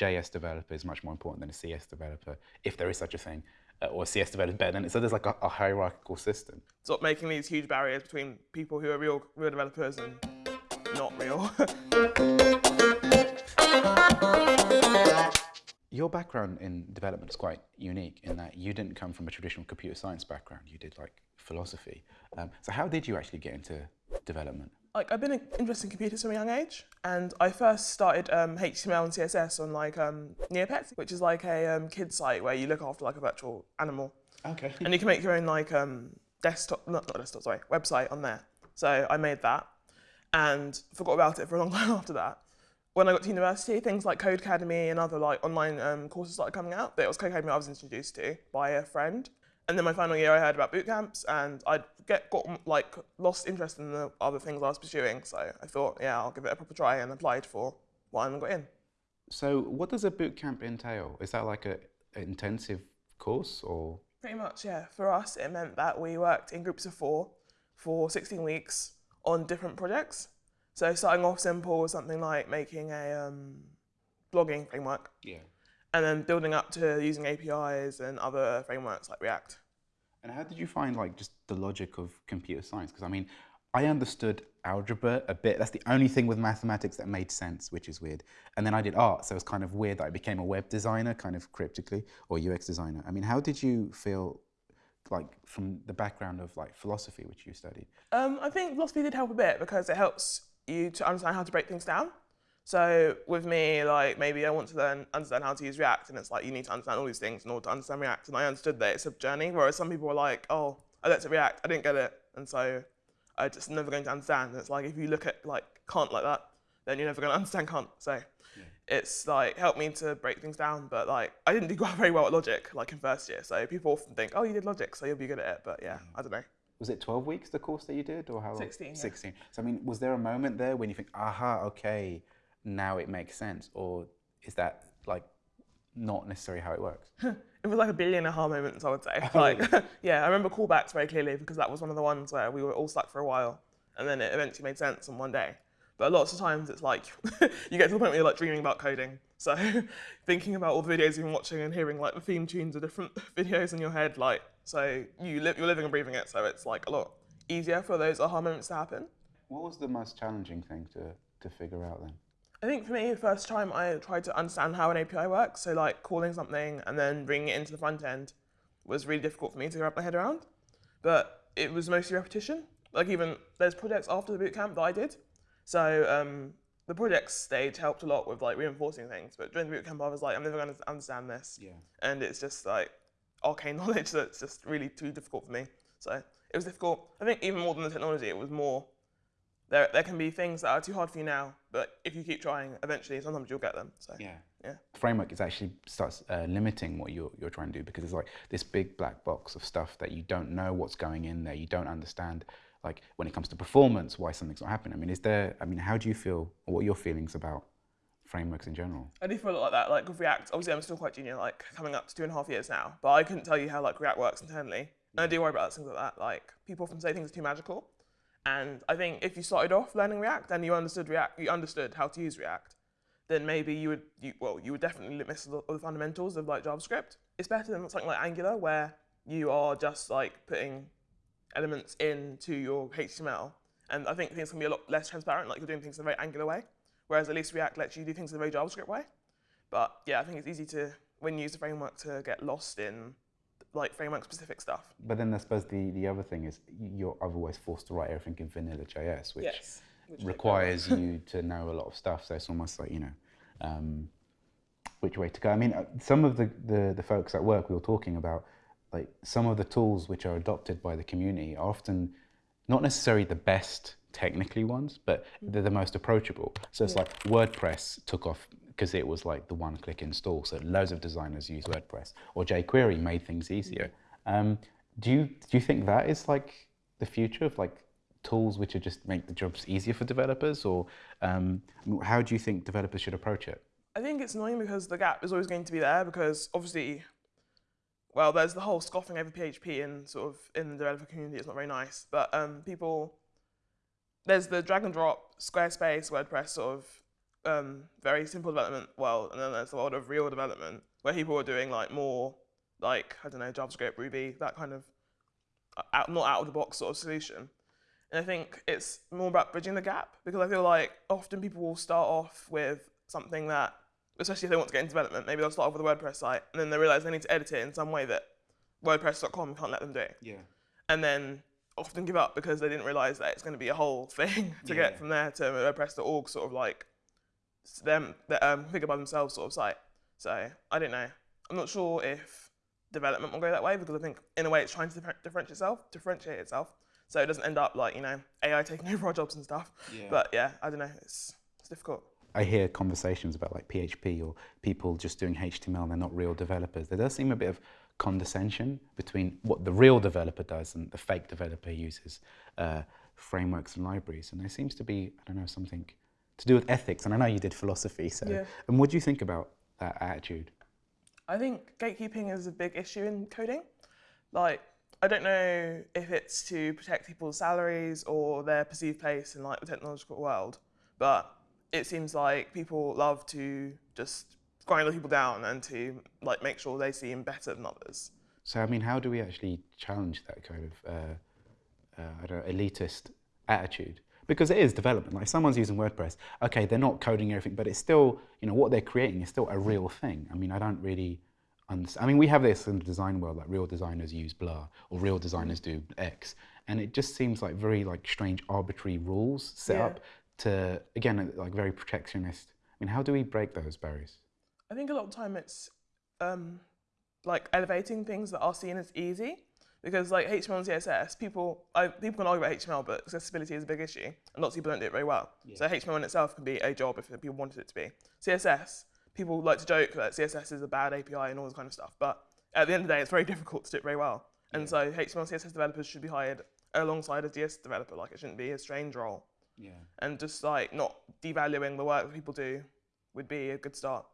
JS developer is much more important than a CS developer, if there is such a thing, uh, or a CS developer is better than it. So there's like a, a hierarchical system. Stop making these huge barriers between people who are real, real developers and not real. Your background in development is quite unique in that you didn't come from a traditional computer science background. You did like philosophy. Um, so how did you actually get into development? Like I've been interested in computers from a young age, and I first started um, HTML and CSS on like um, Neopets, which is like a um, kid site where you look after like a virtual animal, Okay. and you can make your own like um, desktop, not, not desktop, sorry, website on there. So I made that, and forgot about it for a long time after that. When I got to university, things like Codecademy and other like online um, courses started coming out. But it was Codecademy I was introduced to by a friend. And then my final year, I heard about boot camps, and I get got like lost interest in the other things I was pursuing. So I thought, yeah, I'll give it a proper try, and applied for one and got in. So what does a boot camp entail? Is that like a an intensive course or? Pretty much, yeah. For us, it meant that we worked in groups of four for 16 weeks on different projects. So starting off simple with something like making a um, blogging framework, Yeah. and then building up to using APIs and other frameworks like React. And how did you find like just the logic of computer science? Because I mean, I understood algebra a bit. That's the only thing with mathematics that made sense, which is weird. And then I did art, so it was kind of weird that I became a web designer, kind of cryptically, or UX designer. I mean, how did you feel like from the background of like philosophy, which you studied? Um, I think philosophy did help a bit because it helps you to understand how to break things down. So with me, like maybe I want to learn understand how to use React, and it's like you need to understand all these things in order to understand React. And I understood that it's a journey, whereas some people are like, oh, I looked at React, I didn't get it, and so I just never going to understand. And it's like if you look at like Kant like that, then you're never going to understand Kant. So it's like helped me to break things down. But like I didn't do very well at logic, like in first year. So people often think, oh, you did logic, so you'll be good at it. But yeah, mm. I don't know. Was it 12 weeks, the course that you did, or how long? 16, yeah. 16. So, I mean, was there a moment there when you think, aha, okay, now it makes sense? Or is that like not necessarily how it works? It was like a billion aha moments, I would say. Oh, like, yeah, I remember callbacks very clearly because that was one of the ones where we were all stuck for a while, and then it eventually made sense on one day. But lots of times it's like you get to the point where you're like dreaming about coding. So thinking about all the videos you've been watching and hearing like the theme tunes of different videos in your head, like so you li- you're living and breathing it. So it's like a lot easier for those aha moments to happen. What was the most challenging thing to, to figure out then? I think for me, the first time I tried to understand how an API works, so like calling something and then bringing it into the front end was really difficult for me to wrap my head around. But it was mostly repetition. Like even there's projects after the bootcamp that I did. So um, the project stage helped a lot with like reinforcing things. But during the bootcamp, I was like, I'm never going to understand this. Yeah. And it's just like arcane knowledge that's just really too difficult for me. So it was difficult. I think even more than the technology, it was more there, there can be things that are too hard for you now, but if you keep trying, eventually sometimes you'll get them. So Yeah. yeah. Framework is actually starts uh, limiting what you're, you're trying to do because it's like this big black box of stuff that you don't know what's going in there. You don't understand, like when it comes to performance, why something's not happening. I mean, is there, I mean, how do you feel, or what are your feelings about frameworks in general? I do feel a lot like that. Like with React, obviously I'm still quite junior, like coming up to two and a half years now, but I couldn't tell you how like React works internally. And I do worry about things like that. Like people often say things are too magical. And I think if you started off learning React and you understood React, you understood how to use React, then maybe you would, you, well, you would definitely miss a lot of the fundamentals of like JavaScript. It's better than something like Angular where you are just like putting elements into your HTML. And I think things can be a lot less transparent, like you're doing things in a very Angular way. Whereas at least React lets you do things in a very JavaScript way. But yeah, I think it's easy to, when you use the framework, to get lost in like framework specific stuff. But then I suppose the, the other thing is you're otherwise forced to write everything in vanilla JS, which Yes. Which requires you to know a lot of stuff. So it's almost like, you know, um, which way to go. I mean, uh, some of the, the, the folks at work we were talking about, like some of the tools which are adopted by the community are often not necessarily the best technically ones, but they're the most approachable. So it's like WordPress took off because it was like the one click install. So loads of designers use WordPress or jQuery made things easier. Um, do you, do you think that is like the future of like tools which are just make the jobs easier for developers or um, how do you think developers should approach it? I think it's annoying because the gap is always going to be there because obviously, well, there's the whole scoffing over PHP in sort of in the developer community. It's not very nice, but um, people, there's the drag and drop Squarespace, WordPress sort of um, very simple development world, and then there's the world of real development where people are doing like more like I don't know JavaScript, Ruby, that kind of uh, out, not out of the box sort of solution. And I think it's more about bridging the gap because I feel like often people will start off with something that, especially if they want to get into development, maybe they'll start off with a WordPress site and then they realize they need to edit it in some way that WordPress.com can't let them do. Yeah. And then often give up because they didn't realize that it's going to be a whole thing to Yeah. get from there to WordPress.org sort of like them the, um, figure by themselves sort of site. So I don't know. I'm not sure if development will go that way because I think in a way it's trying to differentiate itself, differentiate itself, so it doesn't end up like you know AI taking over our jobs and stuff. Yeah. But yeah, I don't know. It's it's difficult. I hear conversations about like PHP or people just doing HTML and they're not real developers. There does seem a bit of condescension between what the real developer does and the fake developer uses uh, frameworks and libraries. And there seems to be, I don't know, something to do with ethics. And I know you did philosophy, so. Yeah. And what do you think about that attitude? I think gatekeeping is a big issue in coding. Like, I don't know if it's to protect people's salaries or their perceived place in like the technological world, but it seems like people love to just grind other people down and to like make sure they seem better than others. So, I mean, how do we actually challenge that kind of, uh, uh, I don't know, elitist attitude? Because it is development. Like, if someone's using WordPress, okay, they're not coding everything, but it's still, you know, what they're creating is still a real thing. I mean, I don't really. I mean, we have this in the design world, like real designers use Blur or real designers do X. And it just seems like very, like, strange, arbitrary rules set Yeah. up to, again, like, very protectionist. I mean, how do we break those barriers? I think a lot of time it's um, like elevating things that are seen as easy. Because like HTML and CSS, people I, people can argue about HTML, but accessibility is a big issue, and lots of people don't do it very well. So HTML in itself can be a job if people wanted it to be. CSS, people like to joke that CSS is a bad API and all this kind of stuff, but at the end of the day, it's very difficult to do it very well. And so HTML and CSS developers should be hired alongside a JS developer. Like it shouldn't be a strange role, Yeah. and just like not devaluing the work that people do would be a good start.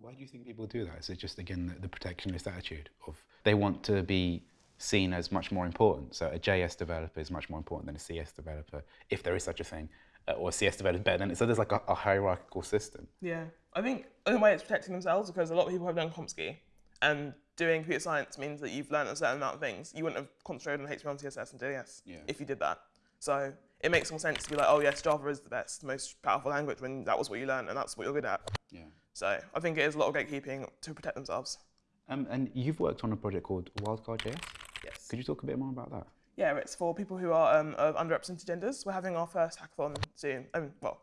Why do you think people do that? Is it just again the, the protectionist attitude of they want to be seen as much more important? So a JS developer is much more important than a CS developer, if there is such a thing, uh, or a CS developer is better than it. So there's like a, a hierarchical system. Yeah, I think in a way it's protecting themselves because a lot of people have done CompSci, and doing computer science means that you've learned a certain amount of things. You wouldn't have concentrated on HTML, CSS, and JS Yeah. if you did that. So it makes more sense to be like, oh yes, Java is the best, most powerful language when that was what you learned and that's what you're good at. Yeah. So I think it is a lot of gatekeeping to protect themselves. Um, and you've worked on a project called Wildcard JS. Yes. Could you talk a bit more about that? Yeah, it's for people who are um, of underrepresented genders. We're having our first hackathon soon. Um, well,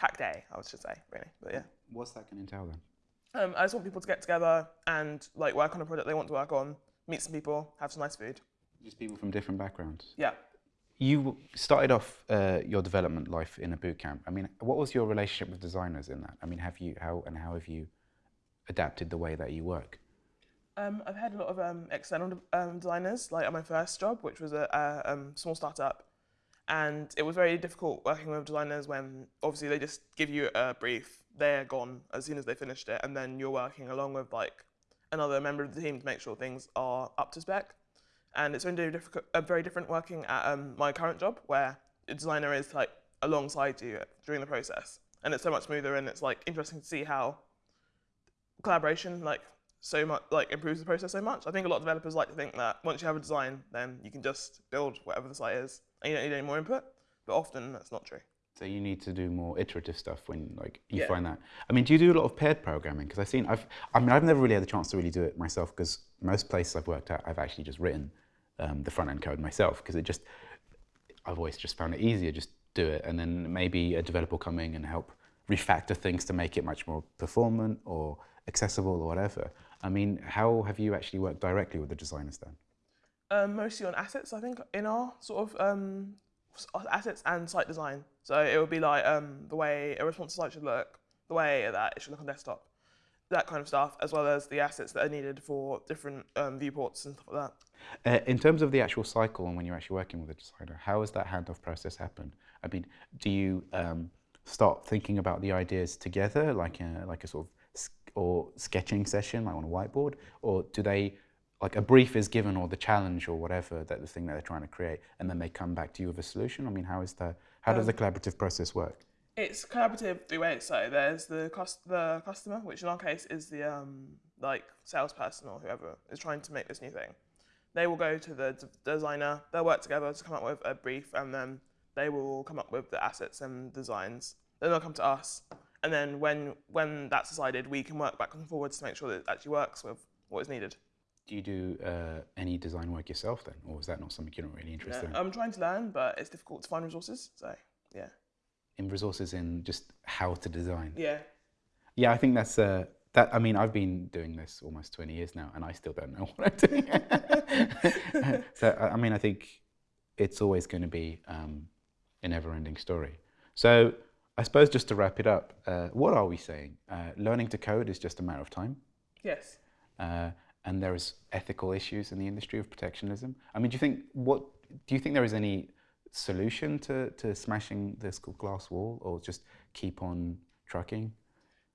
hack day, I should say, really. But yeah. What's that going to entail then? Um, I just want people to get together and like work on a project they want to work on, meet some people, have some nice food. Just people from different backgrounds. Yeah. You started off uh, your development life in a boot camp. I mean, what was your relationship with designers in that? I mean, have you how and how have you adapted the way that you work? Um, I've had a lot of um, external um, designers, like at my first job, which was a, a um, small startup, and it was very difficult working with designers when obviously they just give you a brief, they're gone as soon as they finished it, and then you're working along with like another member of the team to make sure things are up to spec. And it's difficult, uh, very different working at um, my current job, where a designer is like alongside you during the process, and it's so much smoother, and it's like interesting to see how collaboration like so much like improves the process so much. I think a lot of developers like to think that once you have a design, then you can just build whatever the site is, and you don't need any more input. But often that's not true. So you need to do more iterative stuff when like you Yeah. find that. I mean, do you do a lot of paired programming? Because I've seen, I've, I mean, I've never really had the chance to really do it myself. Because most places I've worked at, I've actually just written um, the front end code myself. Because it just, I've always just found it easier just do it, and then maybe a developer coming and help refactor things to make it much more performant or accessible or whatever. I mean, how have you actually worked directly with the designers then? Um, mostly on assets, I think, in our sort of um, assets and site design. So it would be like um, the way a responsive site should look, the way that it should look on desktop, that kind of stuff, as well as the assets that are needed for different um, viewports and stuff like that. Uh, in terms of the actual cycle and when you're actually working with a designer, how does that handoff process happen? I mean, do you um, start thinking about the ideas together, like a, like a sort of or sketching session, like on a whiteboard, or do they like a brief is given or the challenge or whatever that the thing that they're trying to create, and then they come back to you with a solution? I mean, how is that? How does the collaborative process work? It's collaborative three ways. So there's the cost, the customer, which in our case is the um, like salesperson or whoever is trying to make this new thing. They will go to the d- designer. They'll work together to come up with a brief, and then they will come up with the assets and designs. Then they'll come to us, and then when when that's decided, we can work back and forwards to make sure that it actually works with what is needed. Do you do uh, any design work yourself then, or is that not something you're not really interested Yeah, I'm trying to learn, but it's difficult to find resources. So yeah, in? In resources in just how to design. yeah, Yeah, I think that's uh, that. I mean, I've been doing this almost 20 years now, and I still don't know what I'm doing. so I mean, I think it's always going to be um, a never-ending story. So I suppose just to wrap it up, uh, what are we saying? Uh, learning to code is just a matter of time. yes. And there's ethical issues in the industry of protectionism. I mean, do you think what do you think there is any solution to, to smashing this glass wall, or just keep on trucking?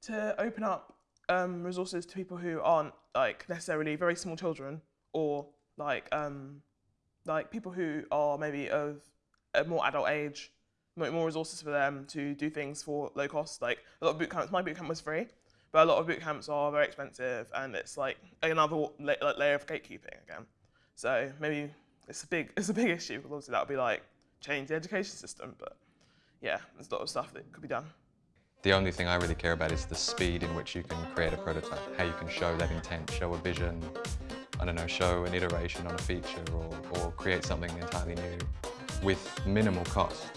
to open up um, resources to people who aren't like necessarily very small children or like um, like people who are maybe of a more adult age, more resources for them to do things for low cost. Like a lot of boot camps, my boot camp was free, but a lot of boot camps are very expensive, and it's like another la- layer of gatekeeping again. So maybe it's a big it's a big issue because obviously that would be like change the education system, but yeah, there's a lot of stuff that could be done. The only thing I really care about is the speed in which you can create a prototype, how you can show that intent, show a vision, I don't know, show an iteration on a feature or, or create something entirely new with minimal cost.